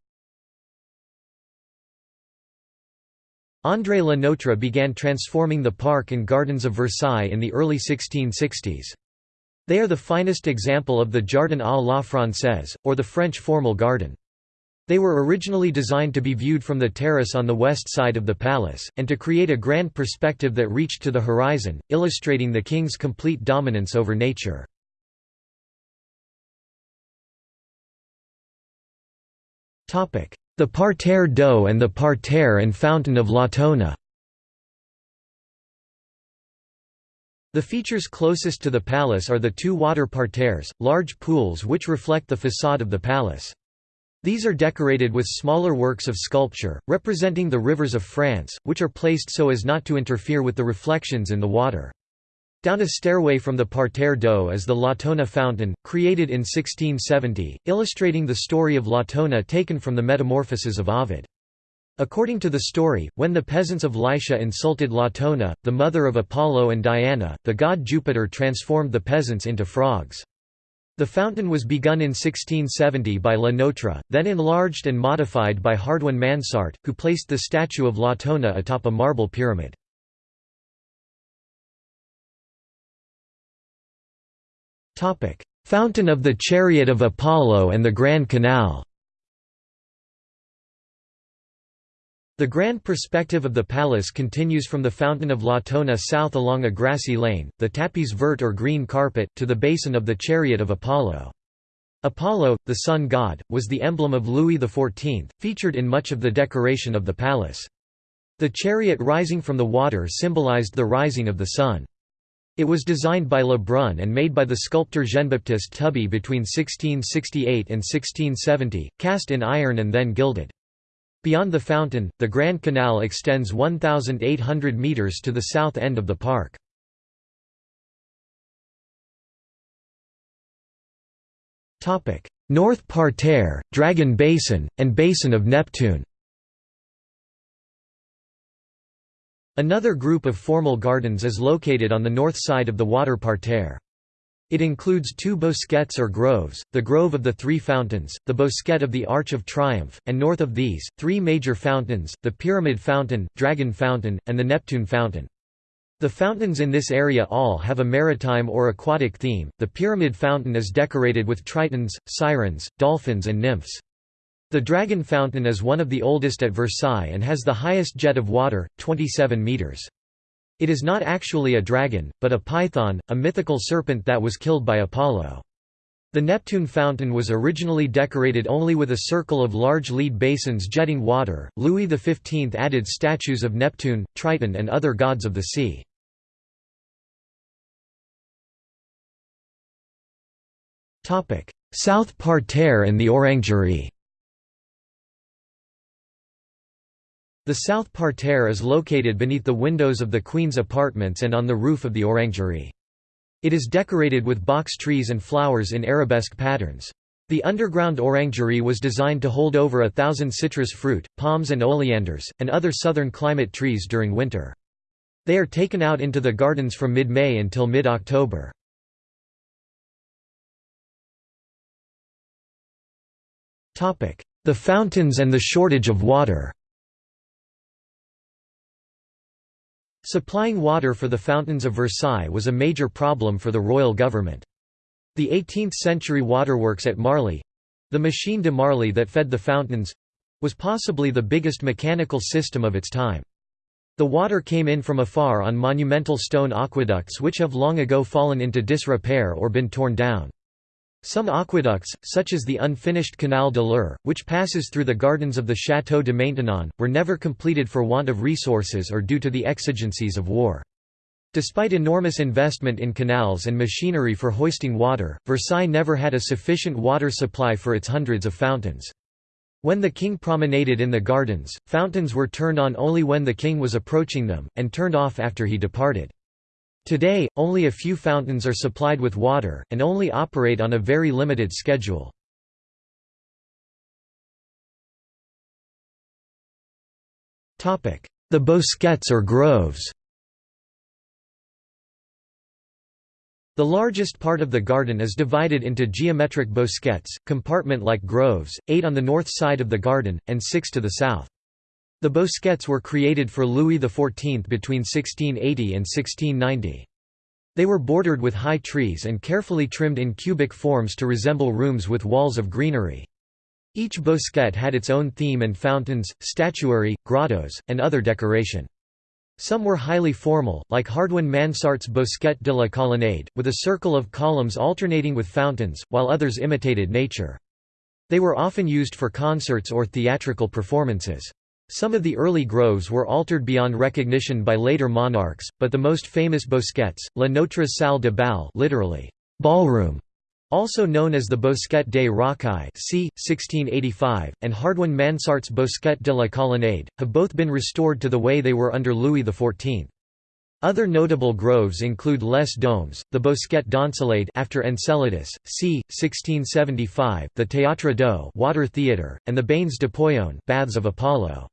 Speaker 1: André Le Notre began transforming the park and gardens of Versailles in the early 1660s. They are the finest example of the Jardin à la Française, or the French formal garden. They were originally designed to be viewed from the terrace on the west side of the palace, and to create a grand perspective that reached to the horizon, illustrating the king's complete dominance over nature. The Parterre d'eau and the Parterre and Fountain of Latona The features closest to the palace are the two water parterres, large pools which reflect the façade of the palace. These are decorated with smaller works of sculpture, representing the rivers of France, which are placed so as not to interfere with the reflections in the water. Down a stairway from the Parterre d'eau is the Latona fountain, created in 1670, illustrating the story of Latona taken from the Metamorphoses of Ovid. According to the story, when the peasants of Lycia insulted Latona, the mother of Apollo and Diana, the god Jupiter transformed the peasants into frogs. The fountain was begun in 1670 by Le Notre, then enlarged and modified by Hardouin Mansart, who placed the statue of Latona atop a marble pyramid. Fountain of the Chariot of Apollo and the Grand Canal The grand perspective of the palace continues from the Fountain of Latona south along a grassy lane, the tapis vert or green carpet, to the basin of the Chariot of Apollo. Apollo, the sun god, was the emblem of Louis XIV, featured in much of the decoration of the palace. The chariot rising from the water symbolized the rising of the sun. It was designed by Le Brun and made by the sculptor Jean-Baptiste Tuby between 1668 and 1670, cast in iron and then gilded. Beyond the fountain, the Grand Canal extends 1,800 metres to the south end of the park. North Parterre, Dragon Basin, and Basin of Neptune Another group of formal gardens is located on the north side of the water parterre. It includes two bosquets or groves, the Grove of the Three Fountains, the Bosquet of the Arch of Triumph, and north of these, three major fountains, the Pyramid Fountain, Dragon Fountain, and the Neptune Fountain. The fountains in this area all have a maritime or aquatic theme. The Pyramid Fountain is decorated with tritons, sirens, dolphins, and nymphs. The Dragon Fountain is one of the oldest at Versailles and has the highest jet of water, 27 meters. It is not actually a dragon, but a python, a mythical serpent that was killed by Apollo. The Neptune fountain was originally decorated only with a circle of large lead basins jetting water. Louis XV added statues of Neptune, Triton, and other gods of the sea. South Parterre and the Orangerie The south parterre is located beneath the windows of the Queen's apartments and on the roof of the orangerie. It is decorated with box trees and flowers in arabesque patterns. The underground orangery was designed to hold over a thousand citrus fruit, palms and oleanders, and other southern climate trees during winter. They are taken out into the gardens from mid-May until mid-October. The fountains and the shortage of water Supplying water for the fountains of Versailles was a major problem for the royal government. The 18th-century waterworks at Marly—the machine de Marly that fed the fountains—was possibly the biggest mechanical system of its time. The water came in from afar on monumental stone aqueducts which have long ago fallen into disrepair or been torn down. Some aqueducts, such as the unfinished Canal de l'Eure, which passes through the gardens of the Château de Maintenon, were never completed for want of resources or due to the exigencies of war. Despite enormous investment in canals and machinery for hoisting water, Versailles never had a sufficient water supply for its hundreds of fountains. When the king promenaded in the gardens, fountains were turned on only when the king was approaching them, and turned off after he departed. Today, only a few fountains are supplied with water, and only operate on a very limited schedule. The bosquets or groves The largest part of the garden is divided into geometric bosquets, compartment-like groves, eight on the north side of the garden, and six to the south. The bosquets were created for Louis XIV between 1680 and 1690. They were bordered with high trees and carefully trimmed in cubic forms to resemble rooms with walls of greenery. Each bosquet had its own theme and fountains, statuary, grottos, and other decoration. Some were highly formal, like Hardouin Mansart's Bosquet de la Colonnade, with a circle of columns alternating with fountains, while others imitated nature. They were often used for concerts or theatrical performances. Some of the early groves were altered beyond recognition by later monarchs, but the most famous bosquets, La Notre Salle de Bal literally, ballroom, also known as the Bosquet des Rocailles c. 1685, and Hardouin Mansart's Bosquet de la Colonnade, have both been restored to the way they were under Louis XIV. Other notable groves include Les Domes, the Bosquet d'Encelade after Enceladus, c. 1675, the Théâtre d'Eau water theatre, and the Bains d'Apollon baths of Apollo.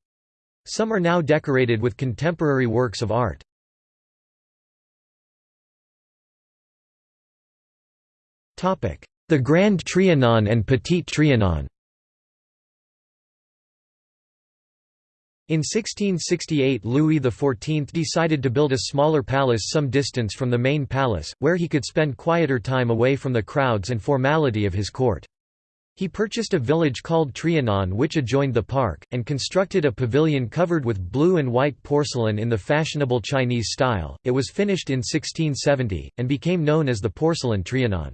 Speaker 1: Some are now decorated with contemporary works of art. The Grand Trianon and Petit Trianon In 1668 Louis XIV decided to build a smaller palace some distance from the main palace, where he could spend quieter time away from the crowds and formality of his court. He purchased a village called Trianon which adjoined the park, and constructed a pavilion covered with blue and white porcelain in the fashionable Chinese style. It was finished in 1670, and became known as the Porcelain Trianon.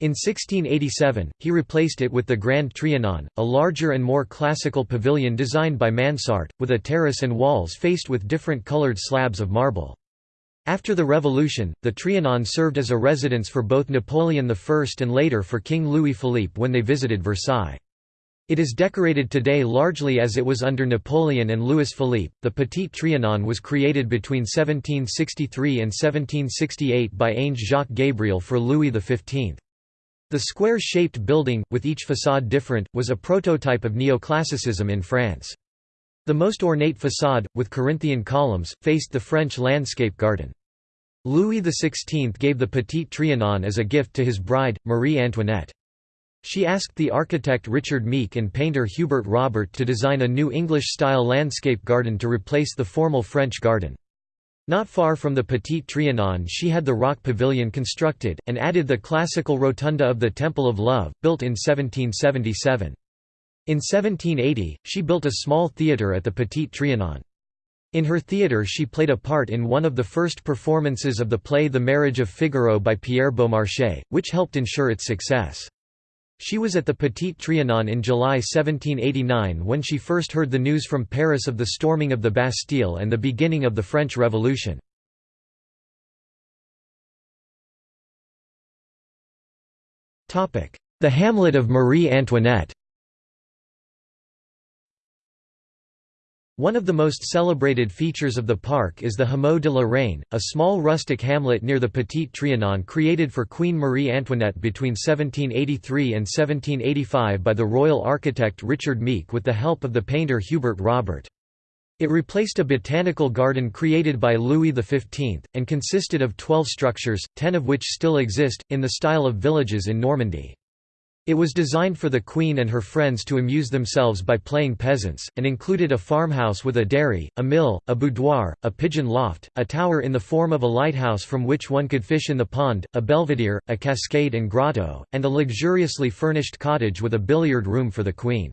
Speaker 1: In 1687, he replaced it with the Grand Trianon, a larger and more classical pavilion designed by Mansart, with a terrace and walls faced with different colored slabs of marble. After the Revolution, the Trianon served as a residence for both Napoleon I and later for King Louis-Philippe when they visited Versailles. It is decorated today largely as it was under Napoleon and Louis-Philippe. The Petit Trianon was created between 1763 and 1768 by Ange Jacques Gabriel for Louis XV. The square-shaped building, with each façade different, was a prototype of neoclassicism in France. The most ornate façade, with Corinthian columns, faced the French landscape garden. Louis XVI gave the Petit Trianon as a gift to his bride, Marie Antoinette. She asked the architect Richard Mique and painter Hubert Robert to design a new English-style landscape garden to replace the formal French garden. Not far from the Petit Trianon she had the Rock Pavilion constructed, and added the classical rotunda of the Temple of Love, built in 1777. In 1780, she built a small theatre at the Petit Trianon. In her theatre she played a part in one of the first performances of the play The Marriage of Figaro by Pierre Beaumarchais, which helped ensure its success. She was at the Petit Trianon in July 1789 when she first heard the news from Paris of the storming of the Bastille and the beginning of the French Revolution. The hamlet of Marie Antoinette One of the most celebrated features of the park is the Hameau de la Reine, a small rustic hamlet near the Petit Trianon created for Queen Marie Antoinette between 1783 and 1785 by the royal architect Richard Mique with the help of the painter Hubert Robert. It replaced a botanical garden created by Louis XV, and consisted of twelve structures, ten of which still exist, in the style of villages in Normandy. It was designed for the Queen and her friends to amuse themselves by playing peasants, and included a farmhouse with a dairy, a mill, a boudoir, a pigeon loft, a tower in the form of a lighthouse from which one could fish in the pond, a belvedere, a cascade and grotto, and a luxuriously furnished cottage with a billiard room for the Queen.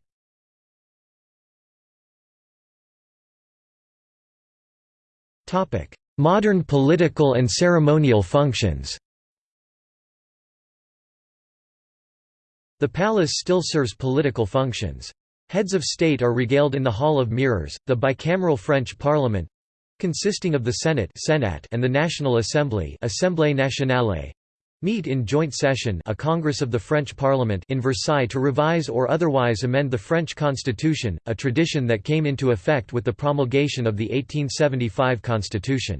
Speaker 1: Modern political and ceremonial functions The palace still serves political functions. Heads of state are regaled in the Hall of Mirrors, the bicameral French parliament consisting of the Senate and the National Assembly Assemblée Nationale, meet in joint session a Congress of the French Parliament in Versailles to revise or otherwise amend the French constitution, a tradition that came into effect with the promulgation of the 1875 constitution.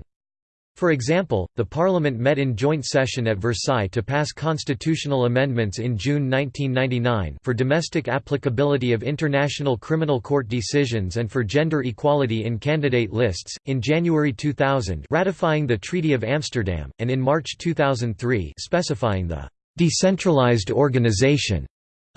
Speaker 1: For example, the Parliament met in joint session at Versailles to pass constitutional amendments in June 1999 for domestic applicability of International Criminal Court decisions and for gender equality in candidate lists, in January 2000 ratifying the Treaty of Amsterdam, and in March 2003 specifying the «decentralized organization»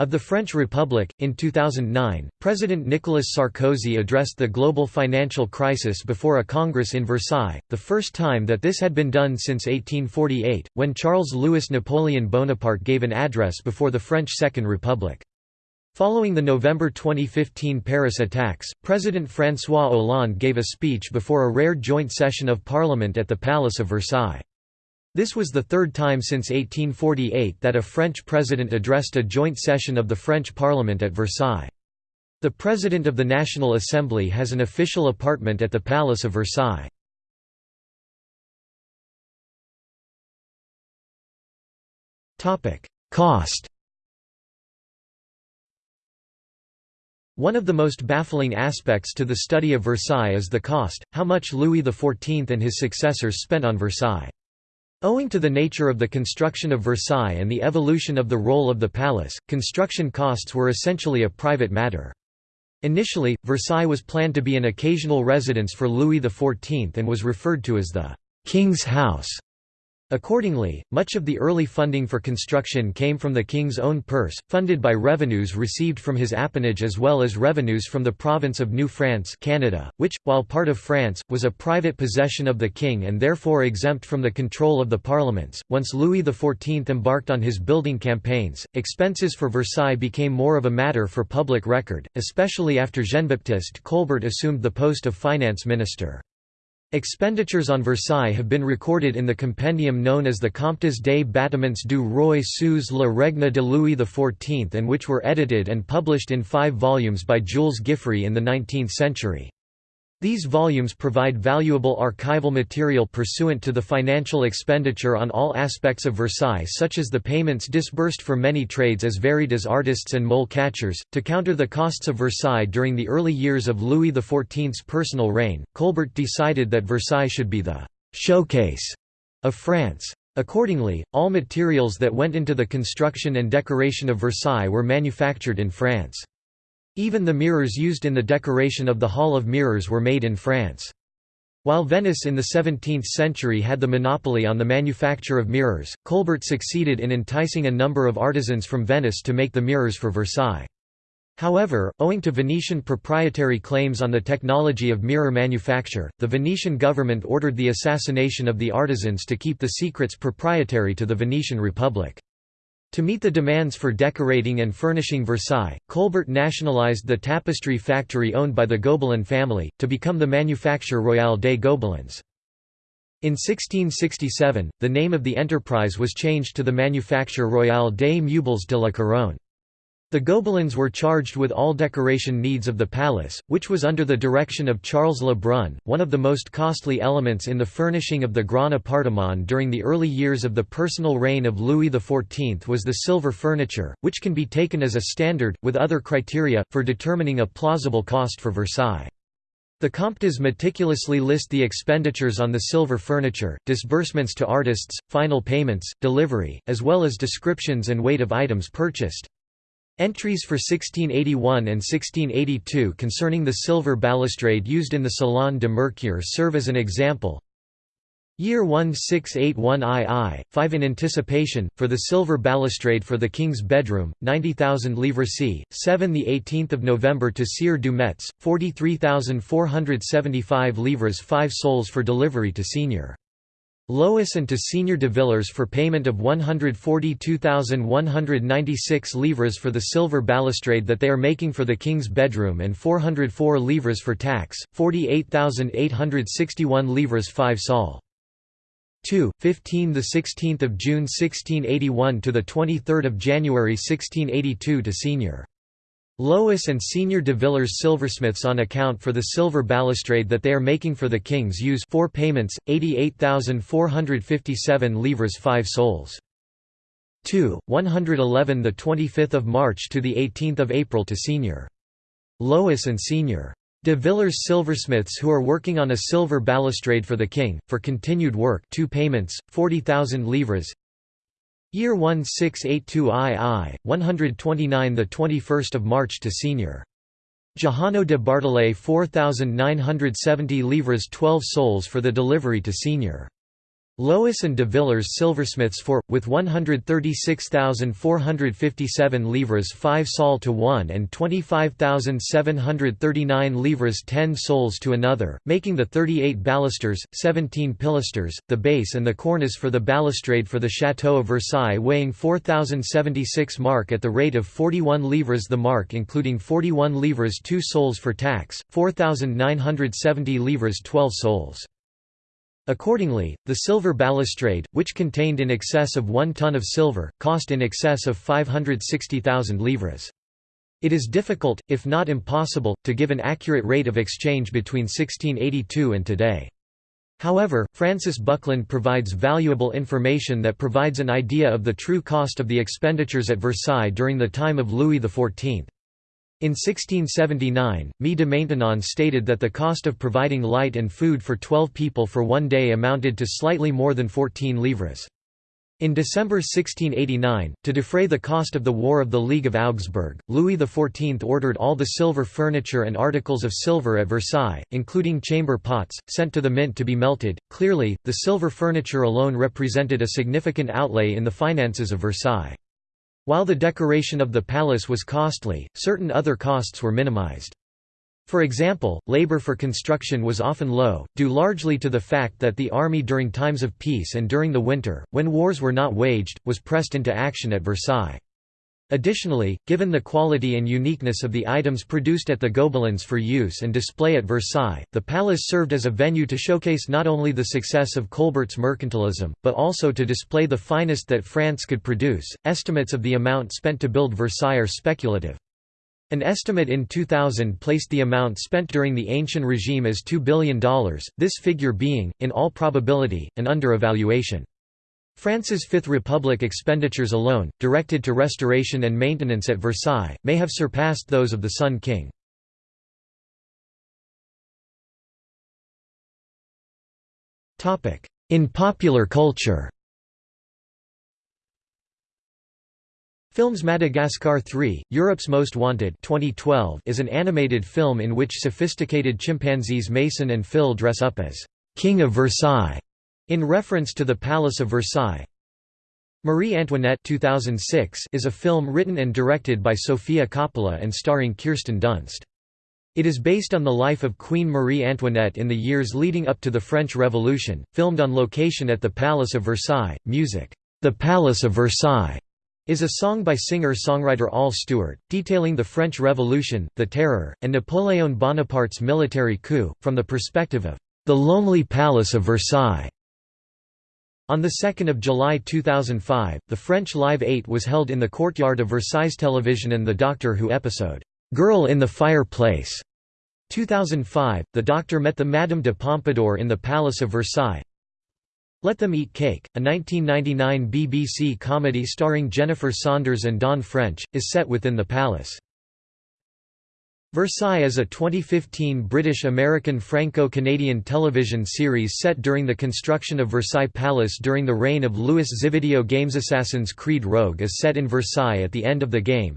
Speaker 1: Of the French Republic, in 2009, President Nicolas Sarkozy addressed the global financial crisis before a congress in Versailles, the first time that this had been done since 1848, when Charles-Louis Napoleon Bonaparte gave an address before the French Second Republic. Following the November 2015 Paris attacks, President François Hollande gave a speech before a rare joint session of parliament at the Palace of Versailles. This was the third time since 1848 that a French president addressed a joint session of the French Parliament at Versailles. The President of the National Assembly has an official apartment at the Palace of Versailles. Cost One of the most baffling aspects to the study of Versailles is the cost, how much Louis XIV and his successors spent on Versailles. Owing to the nature of the construction of Versailles and the evolution of the role of the palace, construction costs were essentially a private matter. Initially, Versailles was planned to be an occasional residence for Louis XIV and was referred to as the «King's House». Accordingly, much of the early funding for construction came from the king's own purse, funded by revenues received from his appanage as well as revenues from the province of New France Canada, which, while part of France, was a private possession of the king and therefore exempt from the control of the parliaments. Once Louis XIV embarked on his building campaigns, expenses for Versailles became more of a matter for public record, especially after Jean-Baptiste Colbert assumed the post of finance minister. Expenditures on Versailles have been recorded in the compendium known as the Comptes des bâtiments du roi sous le règne de Louis XIV and which were edited and published in five volumes by Jules Guiffrey in the 19th century. These volumes provide valuable archival material pursuant to the financial expenditure on all aspects of Versailles such as the payments disbursed for many trades as varied as artists and mole catchers. To counter the costs of Versailles during the early years of Louis XIV's personal reign, Colbert decided that Versailles should be the «showcase» of France. Accordingly, all materials that went into the construction and decoration of Versailles were manufactured in France. Even the mirrors used in the decoration of the Hall of Mirrors were made in France. While Venice in the 17th century had the monopoly on the manufacture of mirrors, Colbert succeeded in enticing a number of artisans from Venice to make the mirrors for Versailles. However, owing to Venetian proprietary claims on the technology of mirror manufacture, the Venetian government ordered the assassination of the artisans to keep the secrets proprietary to the Venetian Republic. To meet the demands for decorating and furnishing Versailles, Colbert nationalized the tapestry factory owned by the Gobelin family, to become the Manufacture Royale des Gobelins. In 1667, the name of the enterprise was changed to the Manufacture Royale des Meubles de la Couronne. The Gobelins were charged with all decoration needs of the palace, which was under the direction of Charles Le Brun. One of the most costly elements in the furnishing of the Grand Appartement during the early years of the personal reign of Louis XIV was the silver furniture, which can be taken as a standard, with other criteria, for determining a plausible cost for Versailles. The Comptes meticulously list the expenditures on the silver furniture, disbursements to artists, final payments, delivery, as well as descriptions and weight of items purchased. Entries for 1681 and 1682 concerning the silver balustrade used in the Salon de Mercure serve as an example. Year 1681 II, 5 in anticipation, for the silver balustrade for the king's bedroom, 90,000 livres c. 7 18 November to Sire du Metz, 43,475 livres 5 sols for delivery to Senior. Lois and to Senior de Villers for payment of 142,196 livres for the silver balustrade that they are making for the king's bedroom and 404 livres for tax, 48,861 livres 5 sol. 2, 15 the 16th of June 1681 to the 23rd of January 1682 to Senior Lois and Senior de Villers silversmiths on account for the silver balustrade that they are making for the kings use four payments, 88,457 livres 5 sols. 2, 111 the 25th of March to the 18th of April to Senior Lois and Senior de Villers silversmiths who are working on a silver balustrade for the king, for continued work two payments, 40,000 livres Year 1682 II, 129 the 21st of March to Senior. Johano de Bartolé 4970 livres 12 sols for the delivery to Senior. Lois and de Villers silversmiths for, with 136,457 livres 5 sol to one and 25,739 livres 10 sols to another, making the 38 balusters, 17 pilasters, the base and the cornice for the balustrade for the Château of Versailles weighing 4,076 mark at the rate of 41 livres the mark including 41 livres 2 sols for tax, 4,970 livres 12 sols. Accordingly, the silver balustrade, which contained in excess of one ton of silver, cost in excess of 560,000 livres. It is difficult, if not impossible, to give an accurate rate of exchange between 1682 and today. However, Francis Buckland provides valuable information that provides an idea of the true cost of the expenditures at Versailles during the time of Louis XIV. In 1679, Mie de Maintenon stated that the cost of providing light and food for 12 people for one day amounted to slightly more than 14 livres. In December 1689, to defray the cost of the War of the League of Augsburg, Louis XIV ordered all the silver furniture and articles of silver at Versailles, including chamber pots, sent to the mint to be melted. Clearly, the silver furniture alone represented a significant outlay in the finances of Versailles. While the decoration of the palace was costly, certain other costs were minimized. For example, labor for construction was often low, due largely to the fact that the army during times of peace and during the winter, when wars were not waged, was pressed into action at Versailles. Additionally, given the quality and uniqueness of the items produced at the Gobelins for use and display at Versailles, the palace served as a venue to showcase not only the success of Colbert's mercantilism, but also to display the finest that France could produce. Estimates of the amount spent to build Versailles are speculative. An estimate in 2000 placed the amount spent during the ancient regime as $2 billion, this figure being, in all probability, an underevaluation. France's Fifth Republic expenditures alone, directed to restoration and maintenance at Versailles, may have surpassed those of the Sun King. In popular culture Films Madagascar 3, Europe's Most Wanted 2012 is an animated film in which sophisticated chimpanzees Mason and Phil dress up as «King of Versailles» In reference to the Palace of Versailles Marie Antoinette 2006 is a film written and directed by Sofia Coppola and starring Kirsten Dunst. It is based on the life of Queen Marie Antoinette in the years leading up to the French Revolution, filmed on location at the Palace of Versailles. Music, The Palace of Versailles, is a song by singer-songwriter Al Stewart, detailing the French Revolution, the Terror, and Napoleon Bonaparte's military coup, from the perspective of the lonely Palace of Versailles. On 2 July 2005, the French Live 8 was held in the courtyard of Versailles Television and the Doctor Who episode, "'Girl in the Fireplace' 2005, the Doctor met the Madame de Pompadour in the Palace of Versailles. Let Them Eat Cake, a 1999 BBC comedy starring Jennifer Saunders and Dawn French, is set within the palace. Versailles is a 2015 British-American Franco-Canadian television series set during the construction of Versailles Palace during the reign of Louis Video games Assassin's Creed Rogue is set in Versailles at the end of the game.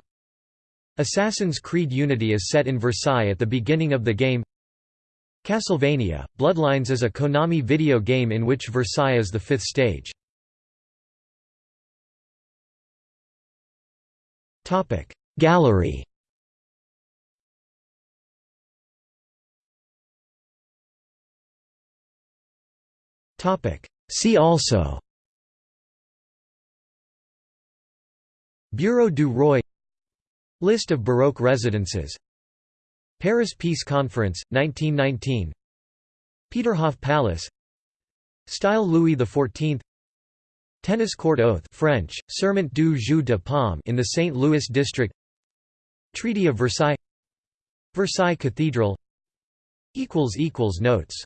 Speaker 1: Assassin's Creed Unity is set in Versailles at the beginning of the game Castlevania, Bloodlines is a Konami video game in which Versailles is the fifth stage. Gallery See also. Bureau du Roi. List of Baroque residences. Paris Peace Conference, 1919 Peterhof Palace. Style Louis XIV Tennis court oath French, Serment du Jeu de Paume in the St. Louis district. Treaty of Versailles. Versailles Cathedral. Notes